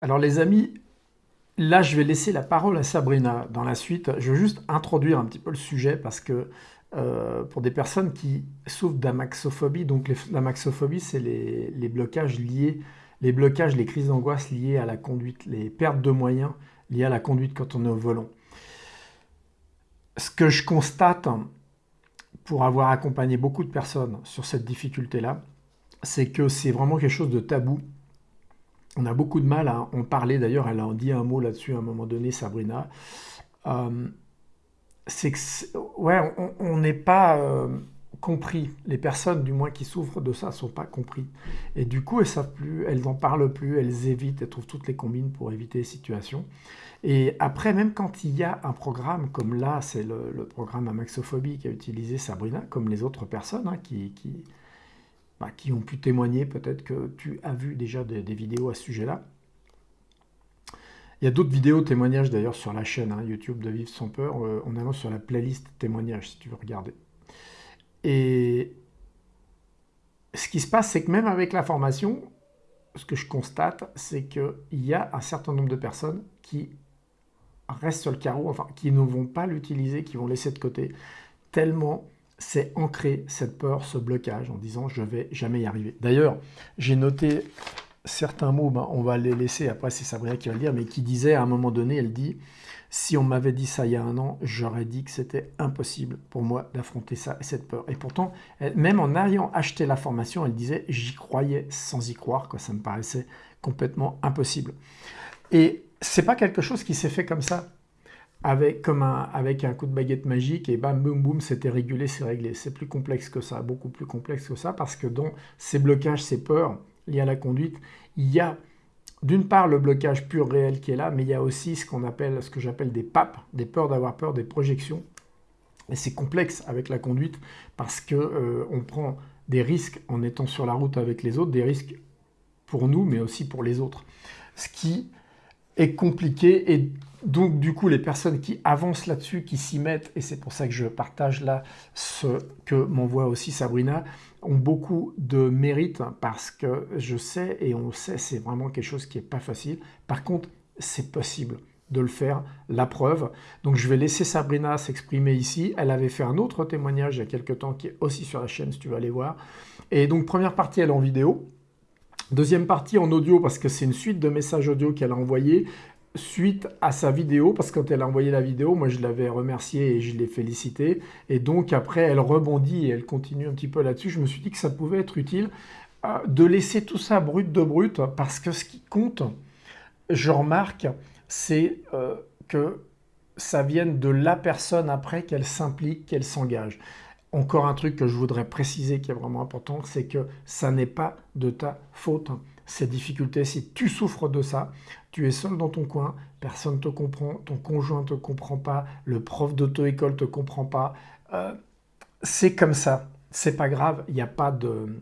Alors les amis, là je vais laisser la parole à Sabrina dans la suite. Je veux juste introduire un petit peu le sujet parce que euh, pour des personnes qui souffrent d'amaxophobie, donc l'amaxophobie c'est les, blocages liés, les blocages, les crises d'angoisse liées à la conduite, les pertes de moyens liées à la conduite quand on est au volant. Ce que je constate pour avoir accompagné beaucoup de personnes sur cette difficulté-là, c'est que c'est vraiment quelque chose de tabou on a beaucoup de mal à en parler. D'ailleurs, elle a dit un mot là-dessus à un moment donné, Sabrina. Euh, c'est que, ouais, on n'est pas euh, compris. Les personnes, du moins, qui souffrent de ça, ne sont pas compris. Et du coup, elles savent plus, elles n'en parlent plus, elles évitent, elles trouvent toutes les combines pour éviter les situations. Et après, même quand il y a un programme comme là, c'est le, programme Amaxophobie qui a utilisé Sabrina, comme les autres personnes hein, qui bah, qui ont pu témoigner. Peut-être que tu as vu déjà des, vidéos à ce sujet-là. Il y a d'autres vidéos témoignages d'ailleurs sur la chaîne hein, YouTube de Vivre sans peur. Euh, on avance sur la playlist témoignages si tu veux regarder. Et ce qui se passe, c'est que même avec la formation, ce que je constate, c'est qu'il y a un certain nombre de personnes qui restent sur le carreau, enfin qui ne vont pas l'utiliser, qui vont laisser de côté, tellement c'est ancrer cette peur, ce blocage en disant je vais jamais y arriver. D'ailleurs, j'ai noté certains mots, ben, on va les laisser, après c'est Sabrina qui va le dire, mais qui disait à un moment donné, elle dit, si on m'avait dit ça il y a un an, j'aurais dit que c'était impossible pour moi d'affronter ça et cette peur. Et pourtant, même en ayant acheté la formation, elle disait, j'y croyais sans y croire, ça me paraissait complètement impossible. Et c'est pas quelque chose qui s'est fait comme ça avec, comme un, avec un coup de baguette magique et bam, boum, boum, c'était régulé, c'est réglé. C'est plus complexe que ça, beaucoup plus complexe que ça, parce que dans ces blocages, ces peurs liées à la conduite, il y a d'une part le blocage pur réel qui est là, mais il y a aussi ce qu'on appelle, ce que j'appelle des papes, des peurs d'avoir peur, des projections. Et c'est complexe avec la conduite parce que euh, on prend des risques en étant sur la route avec les autres, des risques pour nous, mais aussi pour les autres. Ce qui compliqué et donc, du coup, les personnes qui avancent là-dessus, qui s'y mettent, et c'est pour ça que je partage là ce que m'envoie aussi Sabrina, ont beaucoup de mérite parce que je sais, et on sait, c'est vraiment quelque chose qui n'est pas facile. Par contre, c'est possible de le faire, la preuve. Donc je vais laisser Sabrina s'exprimer ici. Elle avait fait un autre témoignage il y a quelques temps qui est aussi sur la chaîne si tu veux aller voir. Et donc première partie, elle est en vidéo. Deuxième partie en audio parce que c'est une suite de messages audio qu'elle a envoyés suite à sa vidéo, parce que quand elle a envoyé la vidéo, moi je l'avais remerciée et je l'ai félicité. Et donc après, elle rebondit et elle continue un petit peu là-dessus. Je me suis dit que ça pouvait être utile euh, de laisser tout ça brut de brut, parce que ce qui compte, je remarque, c'est euh, que ça vienne de la personne après qu'elle s'implique, qu'elle s'engage. Encore un truc que je voudrais préciser qui est vraiment important, c'est que ça n'est pas de ta faute. Ces difficultés, si tu souffres de ça, tu es seul dans ton coin, personne ne te comprend, ton conjoint ne te comprend pas, le prof d'auto-école ne te comprend pas, euh, c'est comme ça, c'est pas grave, il n'y a pas de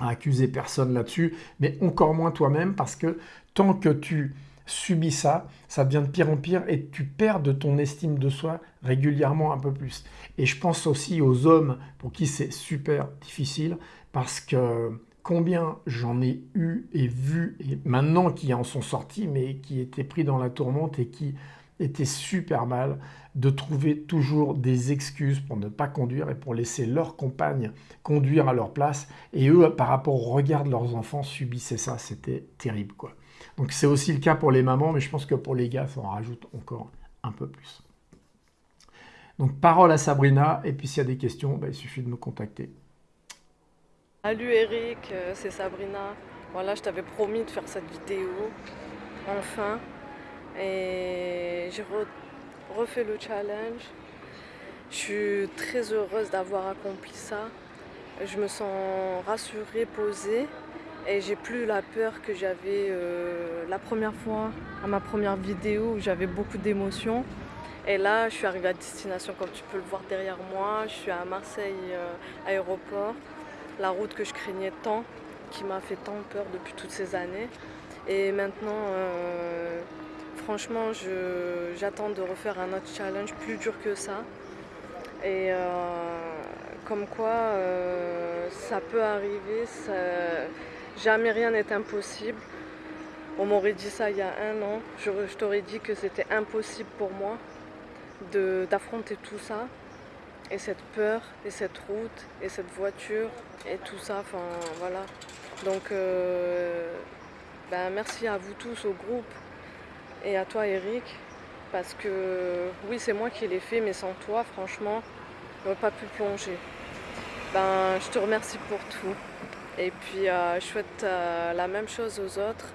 à accuser personne là-dessus, mais encore moins toi-même parce que tant que tu subis ça, ça devient de pire en pire et tu perds de ton estime de soi régulièrement un peu plus. Et je pense aussi aux hommes pour qui c'est super difficile parce que combien j'en ai eu et vu, et maintenant qui en sont sortis, mais qui étaient pris dans la tourmente et qui étaient super mal, de trouver toujours des excuses pour ne pas conduire et pour laisser leur compagne conduire à leur place. Et eux, par rapport au regard de leurs enfants, subissaient ça. C'était terrible, quoi. Donc c'est aussi le cas pour les mamans, mais je pense que pour les gars, ça en rajoute encore un peu plus. Donc parole à Sabrina, et puis s'il y a des questions, bah, il suffit de me contacter. Salut Eric, euh, c'est Sabrina. Voilà, je t'avais promis de faire cette vidéo, enfin. Et j'ai refait le challenge. Je suis très heureuse d'avoir accompli ça. Je me sens rassurée, posée. Et j'ai plus la peur que j'avais euh, la première fois, à ma première vidéo, où j'avais beaucoup d'émotions. Et là, je suis arrivée à destination, comme tu peux le voir derrière moi. Je suis à Marseille euh, aéroport la route que je craignais tant, qui m'a fait tant peur depuis toutes ces années. Et maintenant, euh, franchement, j'attends de refaire un autre challenge plus dur que ça. Et comme quoi, ça peut arriver, jamais rien n'est impossible. On m'aurait dit ça il y a un an, je, t'aurais dit que c'était impossible pour moi d'affronter tout ça, et cette peur, et cette route, et cette voiture, et tout ça, enfin voilà. Donc euh, ben, merci à vous tous au groupe, et à toi Eric, parce que oui c'est moi qui l'ai fait, mais sans toi franchement, j'aurais pas pu plonger. Ben, je te remercie pour tout. Et puis euh, je souhaite euh, la même chose aux autres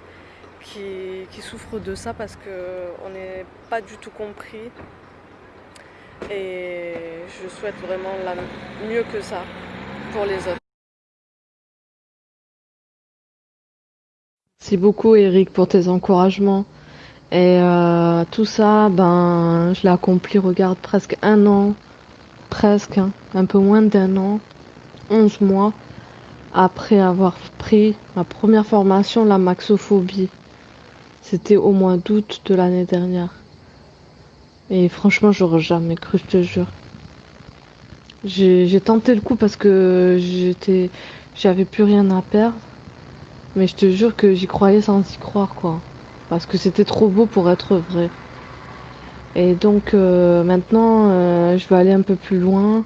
qui, qui souffrent de ça parce qu'on n'est pas du tout compris. Et je souhaite vraiment la, mieux que ça pour les autres. Merci beaucoup Eric pour tes encouragements. Et euh, tout ça, ben, je l'ai accompli, regarde, presque un an, presque, hein, un peu moins d'un an, 11 mois, après avoir pris ma première formation, la maxophobie. C'était au mois d'août de l'année dernière. Et franchement, j'aurais jamais cru, je te jure. J'ai tenté le coup parce que j'étais, j'avais plus rien à perdre. Mais je te jure que j'y croyais sans y croire, quoi. Parce que c'était trop beau pour être vrai. Et donc euh, maintenant, euh, je vais aller un peu plus loin,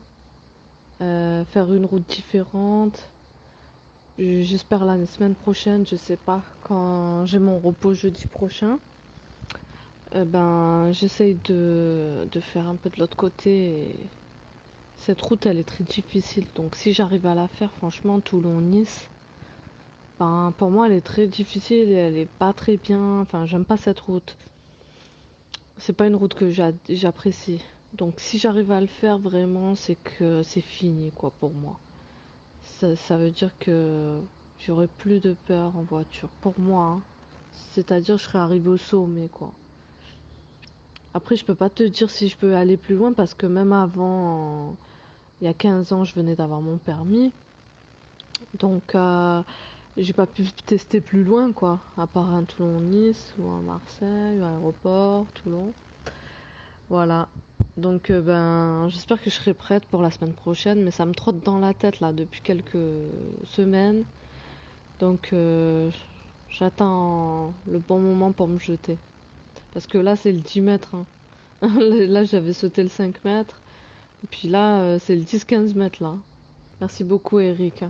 euh, faire une route différente. J'espère la semaine prochaine, je sais pas, quand j'ai mon repos jeudi prochain. ben, j'essaye de, de, faire un peu de l'autre côté. cette route, elle est très difficile. Donc si j'arrive à la faire, franchement, Toulon-Nice, ben, pour moi, elle est très difficile et elle est pas très bien. Enfin, j'aime pas cette route. C'est pas une route que j'apprécie. Donc, si j'arrive à le faire vraiment, c'est que c'est fini, quoi, pour moi. Ça, veut dire que j'aurai plus de peur en voiture. Pour moi, hein. c'est-à-dire, je serai arrivé au sommet, quoi. Après, je peux pas te dire si je peux aller plus loin parce que même avant, il y a 15 ans, je venais d'avoir mon permis. Donc, euh, j'ai pas pu tester plus loin quoi, à part un Toulon-Nice ou un Marseille, ou un aéroport, Toulon. Voilà. Donc euh, ben j'espère que je serai prête pour la semaine prochaine, mais ça me trotte dans la tête là depuis quelques semaines. Donc euh, j'attends le bon moment pour me jeter. Parce que là c'est le 10 mètres. Hein. là j'avais sauté le 5 mètres. Et puis là euh, c'est le 10-15 mètres là. Merci beaucoup Eric.